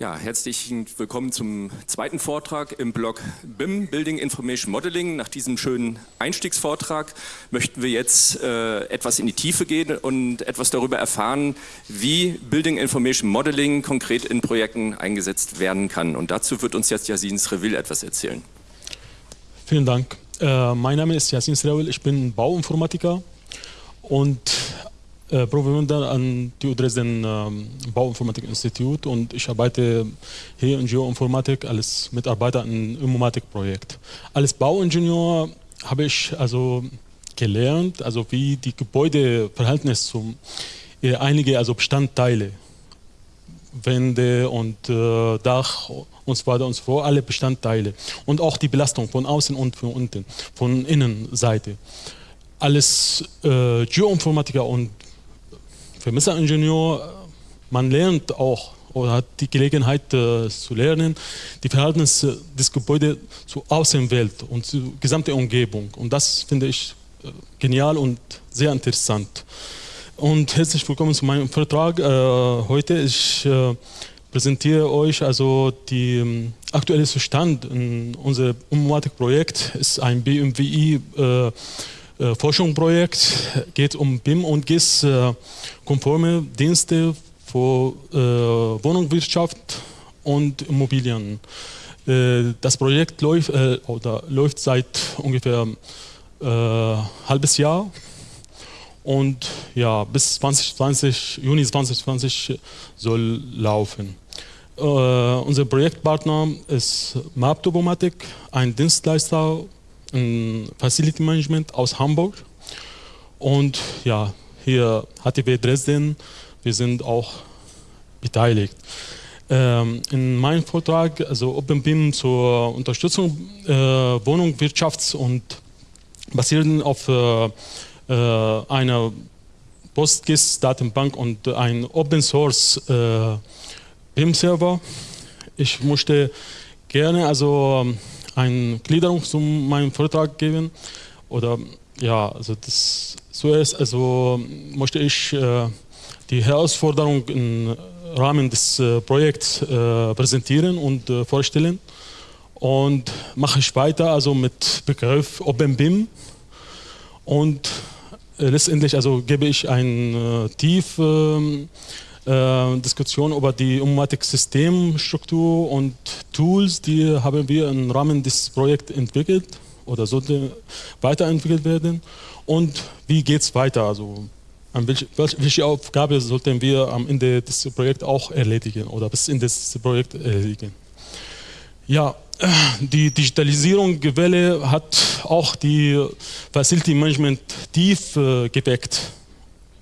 Ja, herzlich willkommen zum zweiten Vortrag im Blog BIM, Building Information Modeling. Nach diesem schönen Einstiegsvortrag möchten wir jetzt äh, etwas in die Tiefe gehen und etwas darüber erfahren, wie Building Information Modeling konkret in Projekten eingesetzt werden kann. Und dazu wird uns jetzt Yasin Srevil etwas erzählen. Vielen Dank. Äh, mein Name ist Yasin Srevil, ich bin Bauinformatiker und äh, Promovender an TU Dresden ähm, Bauinformatik-Institut und ich arbeite hier in Geoinformatik als Mitarbeiter im Informatik-Projekt. Als Bauingenieur habe ich also gelernt, also wie die Gebäudeverhältnis zum äh, einige also Bestandteile, Wände und äh, Dach und so weiter und so fort, alle Bestandteile und auch die Belastung von außen und von unten, von Innenseite. Alles äh, Geoinformatiker und Vermesseringenieur, man lernt auch oder hat die Gelegenheit äh, zu lernen, die Verhältnisse des Gebäudes zur Außenwelt und zur gesamten Umgebung. Und das finde ich äh, genial und sehr interessant. Und herzlich willkommen zu meinem Vortrag. Äh, heute ich äh, präsentiere euch also die ähm, aktuelle Zustand in unserem Umwatik-Projekt. ist ein BMWI äh, Forschungsprojekt geht um BIM und GIS äh, Dienste für äh, Wohnungswirtschaft und Immobilien. Äh, das Projekt läuft, äh, oder läuft seit ungefähr äh, halbes Jahr und ja, bis 2020, Juni 2020 soll laufen. Unser Projektpartner ist Maptobomatic, ein Dienstleister Facility Management aus Hamburg. Und ja, hier HTW Dresden, wir sind auch beteiligt. Ähm, in meinem Vortrag, also OpenBIM zur Unterstützung äh, Wohnungswirtschafts- und basierend auf äh, äh, einer PostGIS-Datenbank und ein Open Source äh, BIM-Server. Ich möchte gerne also eine Gliederung zu meinem Vortrag geben. Oder ja, also das zuerst also möchte ich äh, die Herausforderung im Rahmen des äh, Projekts äh, präsentieren und äh, vorstellen. Und mache ich weiter also mit Begriff OpenBIM und äh, letztendlich also gebe ich eine äh, tiefe ähm, äh, Diskussion über die Informatik-Systemstruktur und Tools, die haben wir im Rahmen des Projekts entwickelt oder sollte weiterentwickelt werden und wie geht es weiter, also welche, welche Aufgabe sollten wir am Ende des Projekts auch erledigen oder bis Ende des Projekts erledigen. Ja, die Digitalisierungswelle hat auch die Facility Management tief äh, geweckt.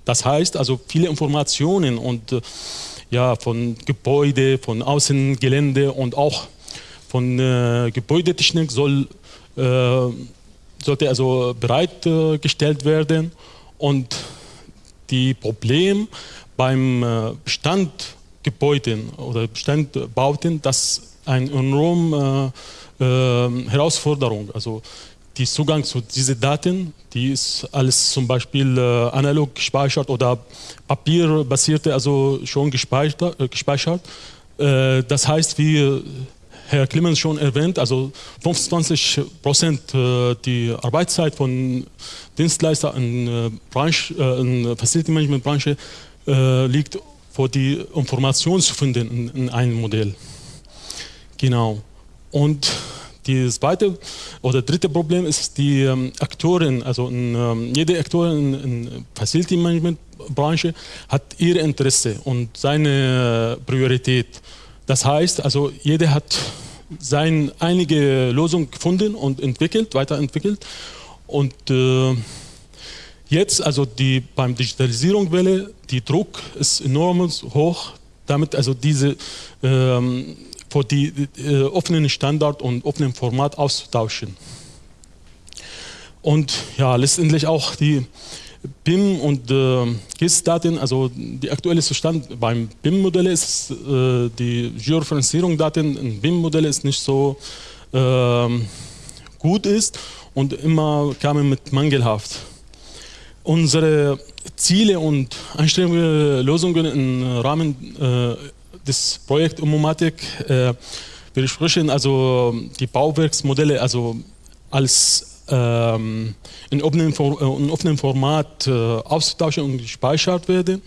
Das heißt also viele Informationen und äh, ja, von Gebäude, von Außengelände und auch von äh, Gebäudetechnik soll, äh, sollte also bereitgestellt werden und die Probleme beim äh, Bestandgebäuden oder Bestandbauten, das eine enorme äh, äh, Herausforderung. Also die Zugang zu diesen Daten, die ist alles zum Beispiel äh, analog gespeichert oder papierbasierte, also schon gespeichert. Äh, gespeichert. Äh, das heißt, wie Herr Clemens schon erwähnt, also 25 Prozent äh, die Arbeitszeit von Dienstleistern in, äh, Branche, äh, in Facility Management Branche liegt vor die Information zu finden in, in einem Modell. Genau. Und das zweite oder dritte Problem ist die ähm, Aktoren, also ähm, jede Aktorin in, in Facility Management Branche hat ihr Interesse und seine Priorität. Das heißt, also jeder hat seine einige Lösung gefunden und entwickelt, weiterentwickelt und äh, jetzt also die beim Digitalisierungswelle die Druck ist enorm hoch, damit also diese ähm, für die äh, offenen Standard und offenen Format auszutauschen. Und ja, letztendlich auch die BIM und äh, GIS-Daten, also die aktuelle Zustand beim BIM-Modell ist, äh, die Georeferenzierung-Daten in BIM-Modelle ist nicht so äh, gut ist und immer kamen mit mangelhaft. Unsere Ziele und Einstellungen, Lösungen im Rahmen äh, des Projekts Ummomatic. Äh, wir sprechen also die Bauwerksmodelle also als ähm, in, offenem, in offenem Format äh, auszutauschen und gespeichert werden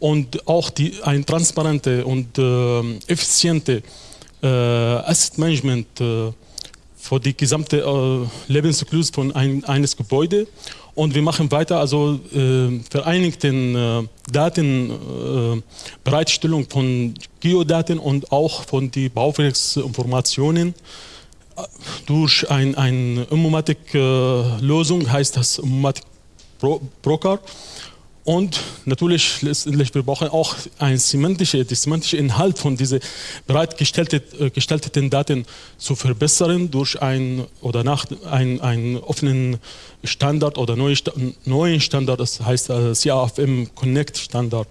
und auch die, ein transparente und äh, effiziente äh, Asset Management äh, für die gesamte äh, Lebenszyklus von ein, eines Gebäudes. Und wir machen weiter, also äh, vereinigten äh, Datenbereitstellung äh, von Geodaten und auch von den Bauwerksinformationen äh, durch eine ein Informatik-Lösung, heißt das Informatik Broker. Und natürlich, letztendlich, wir brauchen auch ein semantische, die semantische Inhalt von diesen bereitgestellten äh, Daten zu verbessern durch ein oder nach ein, einen offenen Standard oder neuen Standard, das heißt äh, CAFM Connect Standard.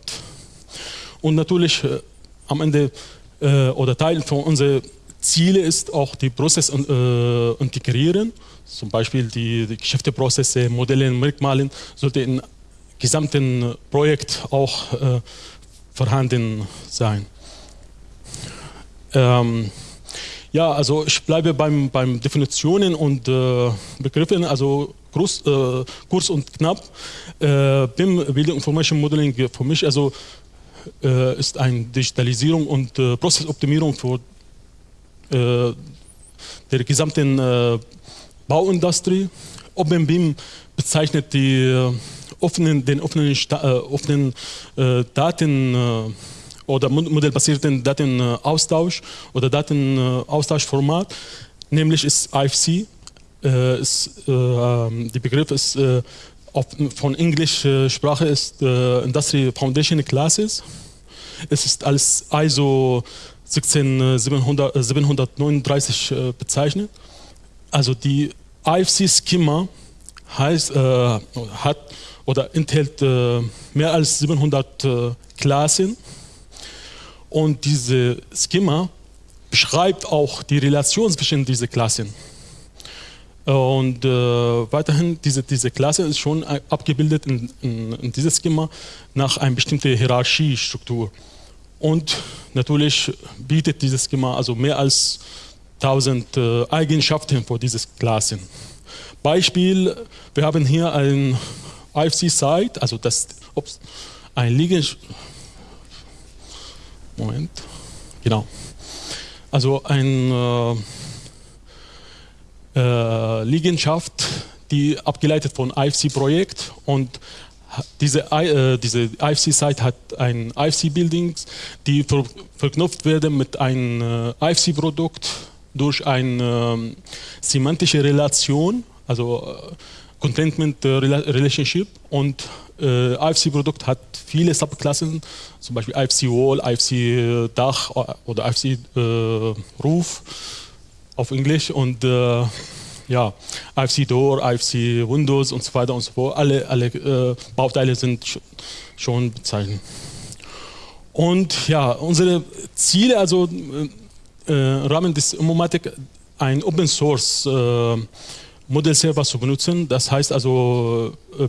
Und natürlich äh, am Ende äh, oder Teil von unseren Zielen ist auch die Prozesse äh, integrieren, zum Beispiel die, die Geschäfteprozesse, Modelle, Merkmale sollte in gesamten Projekt auch äh, vorhanden sein. Ähm, ja, also ich bleibe beim, beim Definitionen und äh, Begriffen, also groß, äh, kurz und knapp. Äh, BIM, Building Information Modeling, für mich also äh, ist eine Digitalisierung und äh, Prozessoptimierung für der gesamten Bauindustrie. OpenBIM bezeichnet die offenen, den offenen, äh, offenen äh, Daten äh, oder modellbasierten Datenaustausch oder Datenaustauschformat, nämlich ist IFC. Äh, ist, äh, der Begriff ist äh, auf, von Englischsprache ist Industry Foundation Classes. Es ist als ISO 16739 bezeichnet. Also die IFC-Schema heißt, hat oder enthält äh, mehr als 700 äh, Klassen und diese Schema beschreibt auch die Relation zwischen diesen Klassen. Und äh, weiterhin, diese, diese Klasse ist schon abgebildet in, in, in dieses Schema nach einer bestimmten Hierarchiestruktur. Und natürlich bietet dieses Schema also mehr als 1000 äh, Eigenschaften für diese Klassen. Beispiel, wir haben hier ein IFC-Site, also das, ups, ein Liegen... Moment, genau. Also eine äh, äh, Liegenschaft, die abgeleitet von IFC-Projekt und diese, äh, diese IFC-Site hat ein IFC-Buildings, die ver verknüpft werden mit einem äh, IFC-Produkt durch eine ähm, semantische Relation, also äh, Contentment Relationship und äh, IFC-Produkt hat viele Subklassen, zum Beispiel IFC Wall, IFC Dach oder IFC äh, Roof auf Englisch und äh, ja, IFC Door, IFC Windows und so weiter und so fort. Alle, alle äh, Bauteile sind schon bezeichnet. Und ja, unsere Ziele, also äh, im Rahmen des Immomatic, ein Open Source äh, Modellserver zu benutzen. Das heißt also, äh,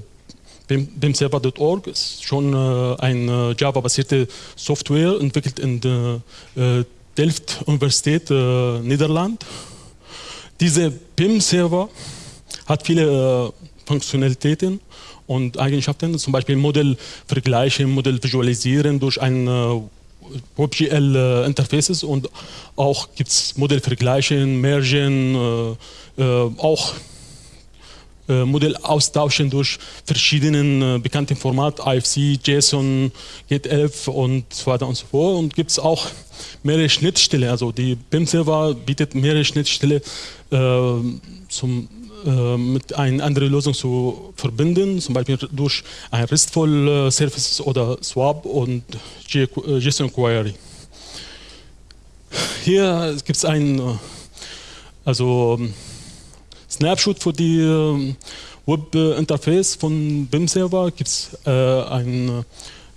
BIMserver.org ist schon äh, eine Java-basierte Software entwickelt in der äh, Delft Universität äh, Niederland. Diese BIM-Server hat viele äh, Funktionalitäten und Eigenschaften, zum Beispiel Modell vergleichen, Modell visualisieren durch ein äh, WebGL äh, Interfaces und auch gibt es Modellvergleichen, Mergen, äh, äh, auch äh, Modell austauschen durch verschiedene äh, bekannte Formate, IFC, JSON, GIT11 und so weiter und so fort. Und gibt es auch mehrere Schnittstellen, also die BIM-Server bietet mehrere Schnittstellen äh, zum mit einer anderen Lösung zu verbinden, zum Beispiel durch ein RESTful äh, Service oder Swap und JSON Query. Hier gibt es ein also Snapshot für die ähm, Web-Interface von BIM-Server gibt es äh, ein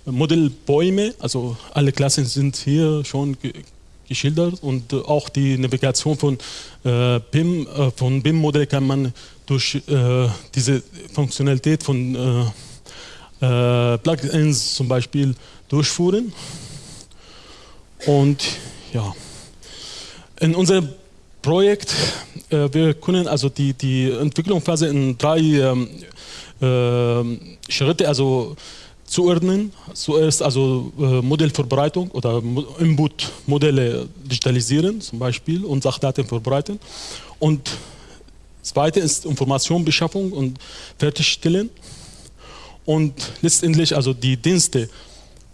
Modell Bäume, also alle Klassen sind hier schon geschildert und auch die Navigation von äh, BIM, äh, von BIM-Modell kann man durch äh, diese Funktionalität von äh, äh, Plugins zum Beispiel durchführen. Und ja, in unserem Projekt, äh, wir können also die, die Entwicklungsphase in drei ähm, äh, Schritte also zuordnen. Zuerst also äh, Modellvorbereitung oder Input-Modelle digitalisieren zum Beispiel und Sachdaten vorbereiten. Und zweite ist Informationbeschaffung und Fertigstellen. Und letztendlich also die Dienste,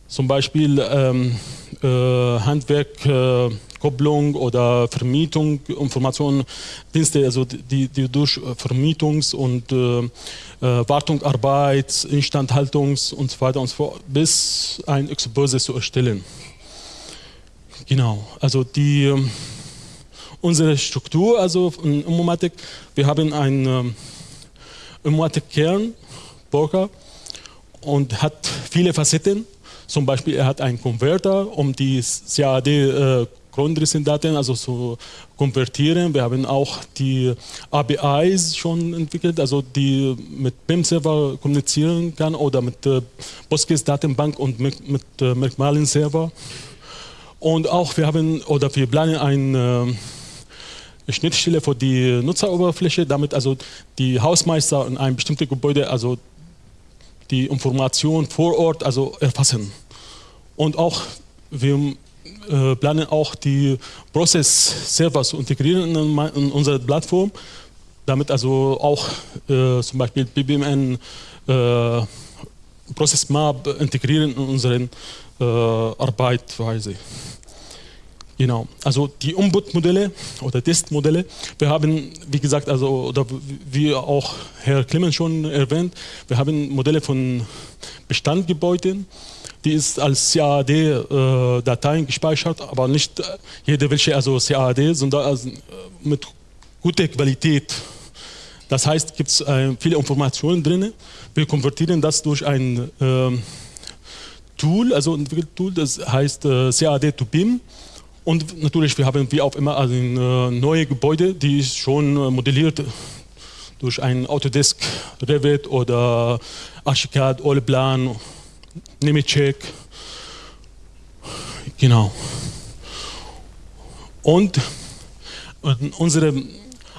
zum Beispiel ähm, äh, Handwerk, äh, Kopplung oder Vermietung, Informationen, Dienste, also die, die durch Vermietungs- und äh, äh Wartung, Instandhaltungs- und so weiter und so fort, bis ein Expose zu erstellen. Genau, also die, ähm, unsere Struktur, also in Informatik, wir haben einen ähm, Informatik-Kern, Broker, und hat viele Facetten. Zum Beispiel, er hat einen Konverter, um die CAD äh, Grundrissendaten also zu konvertieren. Wir haben auch die APIs schon entwickelt, also die mit BIM-Server kommunizieren kann oder mit äh, Postgres-Datenbank und mit, mit äh, Merkmalen-Server. Und auch wir haben oder wir planen eine äh, Schnittstelle für die Nutzeroberfläche, damit also die Hausmeister in einem bestimmten Gebäude also die Information vor Ort also erfassen. Und auch wir äh, planen auch die Process-Server zu integrieren in, unsere Plattform, damit also auch äh, zum Beispiel BBMN äh, Process Map integrieren in unsere äh, Arbeitsweise. Genau, also die Umbud-Modelle oder Testmodelle, wir haben, wie gesagt, also oder wie auch Herr Clemens schon erwähnt, wir haben Modelle von Bestandgebäuden, die ist als CAD-Dateien äh, gespeichert, aber nicht jede welche also CAD, sondern also mit guter Qualität. Das heißt, gibt es äh, viele Informationen drin. Wir konvertieren das durch ein äh, Tool, also ein Tool, das heißt äh, CAD to BIM. Und natürlich, wir haben wie auch immer also äh, neue Gebäude, die ist schon äh, modelliert durch ein Autodesk Revit oder Archicad, Oleplan Nemetschek. Genau. Und unser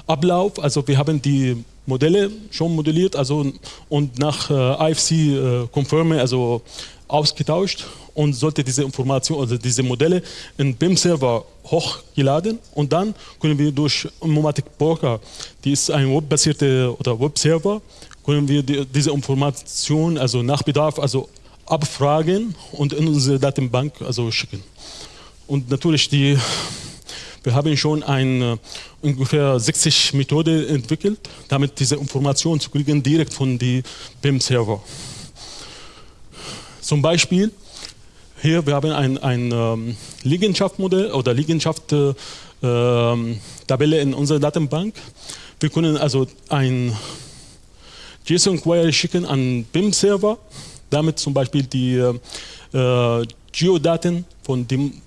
Ablauf, also wir haben die Modelle schon modelliert also, und nach äh, IFC äh, Confirme also ausgetauscht und sollte diese Information, also diese Modelle in BIM-Server hochgeladen und dann können wir durch Momatic Broker, die ist ein webbasierter oder Webserver, können wir die, diese Information also nach Bedarf also abfragen und in unsere Datenbank also schicken. Und natürlich, die, wir haben schon eine ungefähr 60 Methode entwickelt, damit diese Informationen zu kriegen direkt von die BIM-Server. Zum Beispiel, hier wir haben ein, ein ähm, Liegenschaftsmodell oder Liegenschaft-Tabelle äh, in unserer Datenbank. Wir können also ein JSON-Query schicken an BIM-Server damit zum Beispiel die äh, Geodaten von dem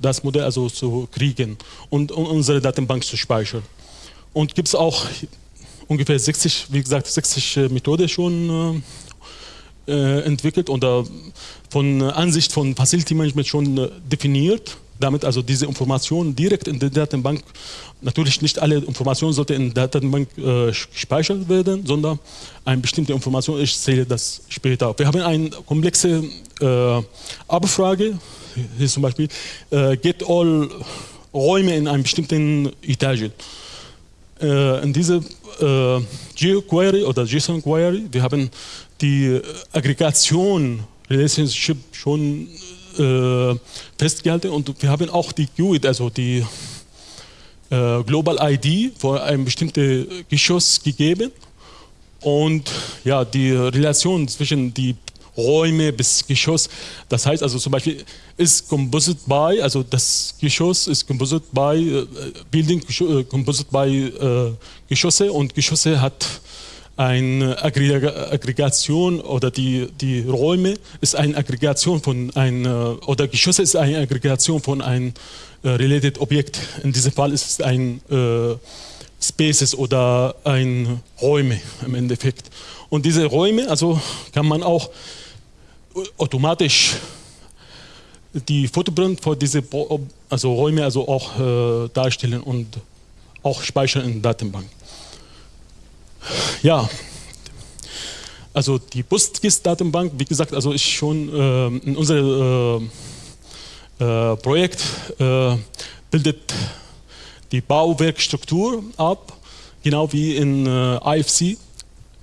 das Modell also zu kriegen und, und unsere Datenbank zu speichern. Und gibt es auch ungefähr 60, wie gesagt, 60 äh, Methoden schon äh, äh, entwickelt oder von Ansicht von Facility Management schon äh, definiert damit also diese Informationen direkt in der Datenbank, natürlich nicht alle Informationen sollten in der Datenbank äh, gespeichert werden, sondern eine bestimmte Information, ich zähle das später. Wir haben eine komplexe äh, Abfrage, hier zum Beispiel, äh, get all Räume in einer bestimmten Etage. Äh, in dieser äh, GeoQuery oder JSON-Query, wir haben die Aggregation Relationship schon äh, festgehalten und wir haben auch die GUID, also die äh, Global ID für ein bestimmtes Geschoss gegeben und ja, die Relation zwischen die Räume bis Geschoss, das heißt also zum Beispiel ist Composite by, also das Geschoss ist Composite by äh, Building, äh, Composite by äh, Geschosse und Geschosse hat eine Aggregation oder die, die Räume ist eine Aggregation von ein, oder Geschosse ist eine Aggregation von einem äh, related Objekt. In diesem Fall ist es ein äh, Spaces oder ein Räume im Endeffekt. Und diese Räume, also kann man auch automatisch die Footprint für diese also Räume also auch äh, darstellen und auch speichern in der Datenbank. Ja, also die PostGIS-Datenbank, wie gesagt, also ist schon äh, in unserem äh, äh, Projekt äh, bildet die Bauwerkstruktur ab, genau wie in äh, IFC.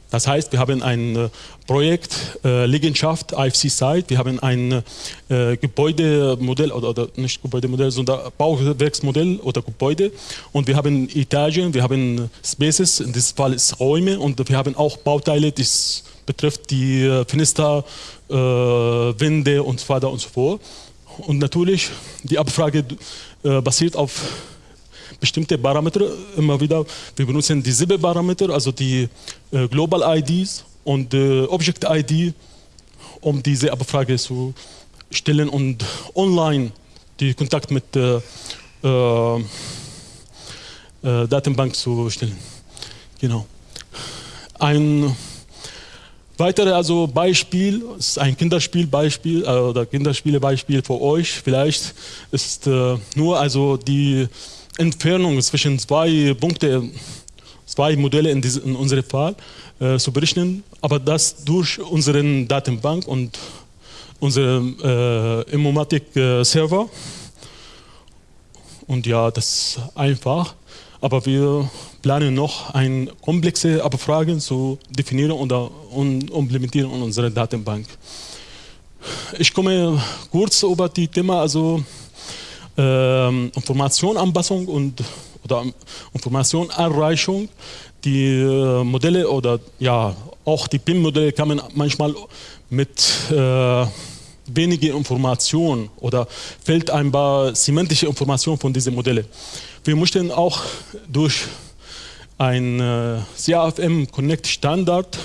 Das heißt, wir haben ein äh, Projekt äh, Liegenschaft IFC Site, wir haben ein äh, Gebäudemodell oder, oder, nicht Gebäudemodell, sondern Bauwerksmodell oder Gebäude. Und wir haben Etagen, wir haben Spaces, in diesem Fall ist Räume. Und wir haben auch Bauteile, das betrifft die äh, Fenster, äh, Wände und so weiter und so fort. Und natürlich, die Abfrage äh, basiert auf bestimmte Parameter immer wieder. Wir benutzen dieselbe Parameter, also die äh, Global IDs und äh, Object ID, um diese Abfrage zu stellen und online die Kontakt mit der äh, äh, Datenbank zu stellen. Genau. Ein weiteres also Beispiel, ist ein Kinderspielbeispiel äh, oder Kinderspielebeispiel für euch vielleicht, ist äh, nur also die Entfernung zwischen zwei Punkten, zwei Modelle in, diese, in unserem Fall äh, zu berechnen, aber das durch unseren Datenbank und unseren äh, Immomatic-Server. Und ja, das ist einfach, aber wir planen noch eine komplexe Abfragen zu definieren oder und implementieren in unserer Datenbank. Ich komme kurz über die Thema, also äh, Informationanpassung und oder Informationanreichung. Die äh, Modelle oder ja auch die PIM-Modelle kamen manchmal mit äh, wenige Informationen oder fehlt ein paar semantische Informationen von diesen Modellen. Wir möchten auch durch ein äh, CAFM Connect Standard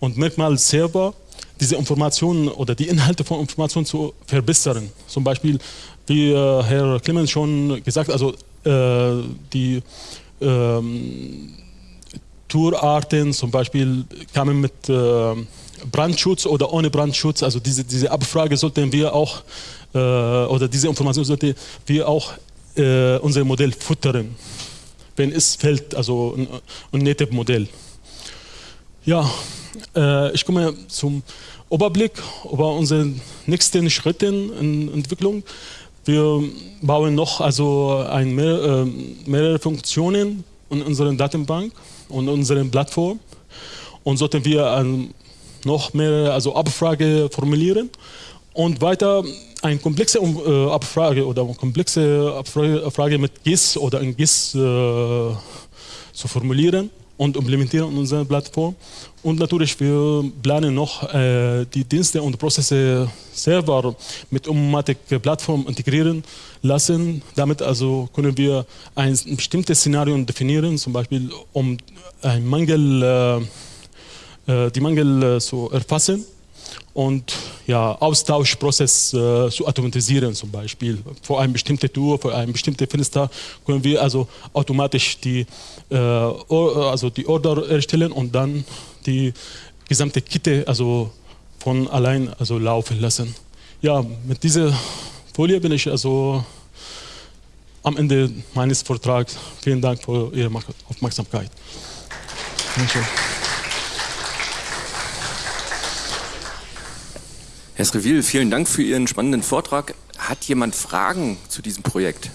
und Merkmal Server diese Informationen oder die Inhalte von Informationen zu verbessern. Zum Beispiel wie äh, Herr Clemens schon gesagt, also äh, die ähm, Tourarten zum Beispiel kamen mit äh, Brandschutz oder ohne Brandschutz. Also diese, diese Abfrage sollten wir auch, äh, oder diese Information sollten wir auch äh, unser Modell futtern, wenn es fällt, also ein, ein nettes Modell. Ja, ich komme zum Überblick über unsere nächsten Schritte in Entwicklung. Wir bauen noch also ein mehr, äh, mehrere Funktionen in unserer Datenbank und unserer Plattform. Und sollten wir ähm, noch mehr also Abfrage formulieren und weiter eine komplexe äh, Abfrage oder komplexe Abfrage mit GIS oder in GIS äh, zu formulieren und implementieren in unserer Plattform. Und natürlich, wir planen noch äh, die Dienste und Prozesse selber mit Ummatic-Plattform integrieren lassen. Damit also können wir ein bestimmtes Szenario definieren, zum Beispiel um ein Mangel, äh, äh die Mangel äh, zu erfassen und ja, Austauschprozess äh, zu automatisieren zum Beispiel. Für eine bestimmte Tour, für ein bestimmtes Fenster können wir also automatisch die, äh, also die Order erstellen und dann die gesamte Kette also von allein also laufen lassen. Ja, mit dieser Folie bin ich also am Ende meines Vortrags. Vielen Dank für Ihre Aufmerksamkeit. Danke. Herr Srevil, vielen Dank für Ihren spannenden Vortrag. Hat jemand Fragen zu diesem Projekt?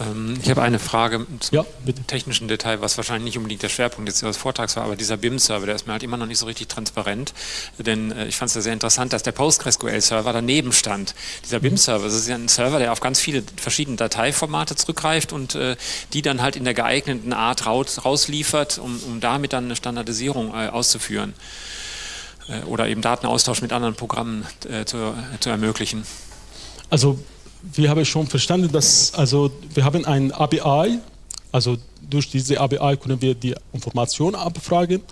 Ähm, ich habe eine Frage zum ja, technischen Detail, was wahrscheinlich nicht unbedingt der Schwerpunkt jetzt Ihres Vortrags war, aber dieser BIM-Server, der ist mir halt immer noch nicht so richtig transparent, denn äh, ich fand es ja sehr interessant, dass der PostgreSQL-Server daneben stand. Dieser BIM-Server, das ist ja ein Server, der auf ganz viele verschiedene Dateiformate zurückgreift und äh, die dann halt in der geeigneten Art raus, rausliefert, um, um damit dann eine Standardisierung äh, auszuführen äh, oder eben Datenaustausch mit anderen Programmen äh, zu, zu ermöglichen. Also wir haben schon verstanden, dass also wir haben ein API, also durch diese API können wir die Information abfragen.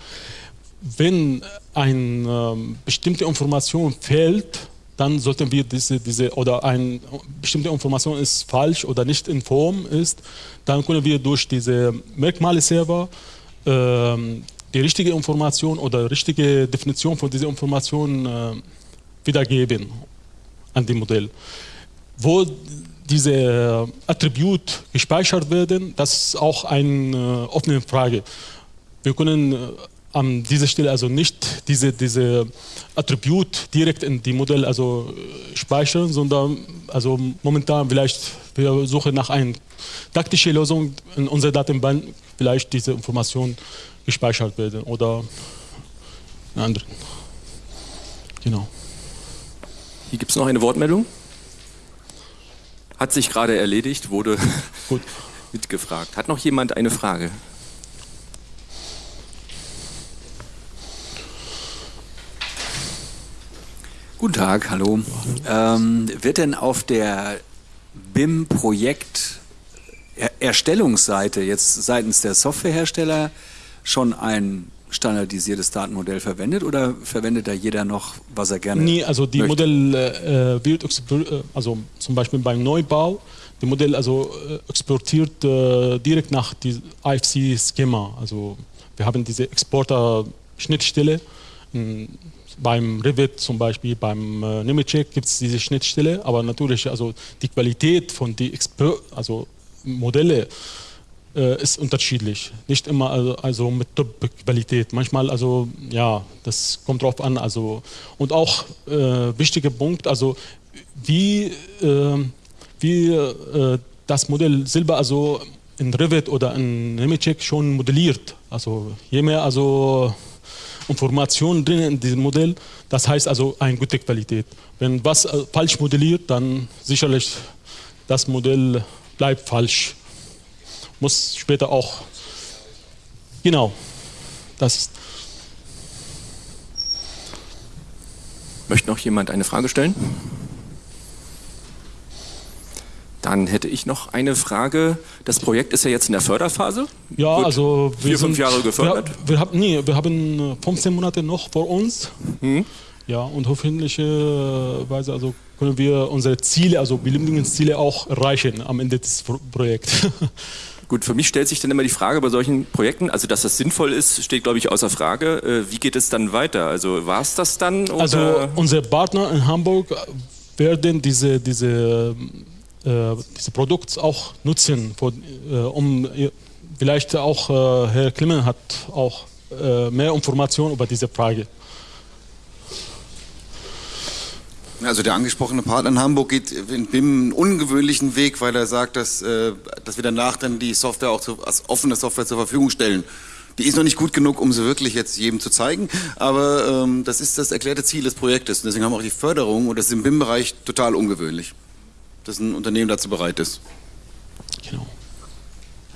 Wenn eine ähm, bestimmte Information fehlt, dann sollten wir diese, diese oder eine bestimmte Information ist falsch oder nicht in Form ist, dann können wir durch diese Merkmale-Server ähm, die richtige Information oder richtige Definition von dieser Information äh, wiedergeben an dem Modell. Wo diese Attribute gespeichert werden, das ist auch eine äh, offene Frage. Wir können äh, an dieser Stelle also nicht diese, diese Attribut direkt in die Modell also äh, speichern, sondern also momentan vielleicht wir suchen nach einer taktischen Lösung in unserer Datenbank vielleicht diese Informationen gespeichert werden oder in anderen. Genau. Hier gibt es noch eine Wortmeldung. Hat sich gerade erledigt, wurde Gut. mitgefragt. Hat noch jemand eine Frage? Guten Tag, hallo. Ähm, wird denn auf der BIM-Projekt Erstellungsseite jetzt seitens der Softwarehersteller schon ein standardisiertes Datenmodell verwendet oder verwendet da jeder noch, was er gerne Nee, also die möchte? Modell äh, wird, äh, also zum Beispiel beim Neubau, die Modell also äh, exportiert äh, direkt nach die IFC-Schema. Also wir haben diese Exporter-Schnittstelle. Beim Revit zum Beispiel, beim äh, Nemetschek gibt es diese Schnittstelle, aber natürlich also die Qualität von Exper also Modelle äh, ist unterschiedlich. Nicht immer also, also mit Top-Qualität. Manchmal, also ja, das kommt drauf an. Also, und auch äh, wichtiger Punkt, also wie, äh, wie das Modell selber also in Revit oder in Nemetschek schon modelliert. Also je mehr also Informationen drin in diesem Modell, das heißt also eine gute Qualität. Wenn was äh, falsch modelliert, dann sicherlich das Modell bleibt falsch muss später auch, genau, das ist. Möchte noch jemand eine Frage stellen? Dann hätte ich noch eine Frage. Das Projekt ist ja jetzt in der Förderphase. Ja, Wird also wir vier, fünf Jahre gefördert. Wir, wir, haben, nee, wir haben 15 Monate noch vor uns. Hm. Ja, und hoffentlicherweise also können wir unsere Ziele, also Ziele auch erreichen am Ende des Projekts. Gut, für mich stellt sich dann immer die Frage bei solchen Projekten, also dass das sinnvoll ist, steht glaube ich außer Frage. Äh, wie geht es dann weiter? Also war es das dann? Oder? Also unsere Partner in Hamburg werden diese, diese, äh, diese Produkte auch nutzen, äh, um vielleicht auch äh, Herr Klimmen hat auch äh, mehr Informationen über diese Frage. Also der angesprochene Partner in Hamburg geht in BIM einen ungewöhnlichen Weg, weil er sagt, dass, äh, dass wir danach dann die Software auch zu, als offene Software zur Verfügung stellen. Die ist noch nicht gut genug, um sie wirklich jetzt jedem zu zeigen, aber ähm, das ist das erklärte Ziel des Projektes. Und deswegen haben wir auch die Förderung und das ist im BIM-Bereich total ungewöhnlich, dass ein Unternehmen dazu bereit ist. Genau.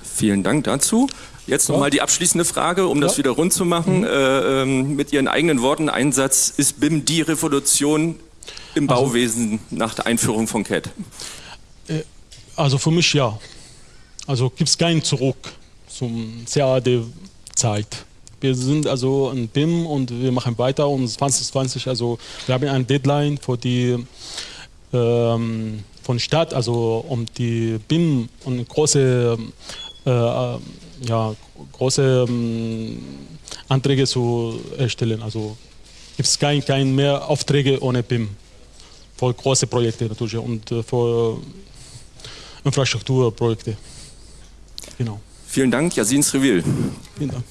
Vielen Dank dazu. Jetzt nochmal die abschließende Frage, um ja. das wieder rund zu machen. Mhm. Äh, ähm, mit Ihren eigenen Worten Einsatz, ist BIM die Revolution im also, Bauwesen nach der Einführung von CAD? Äh, also für mich ja. Also gibt es keinen Zurück zum CAD-Zeit. Wir sind also ein BIM und wir machen weiter und 2020, also wir haben eine Deadline für die ähm, von Stadt, also um die BIM und große, äh, ja, große ähm, Anträge zu erstellen. Also gibt es kein, kein mehr Aufträge ohne BIM für große Projekte natürlich und äh, für Infrastrukturprojekte. Genau. Vielen Dank, Yasin Srivil. Vielen Dank.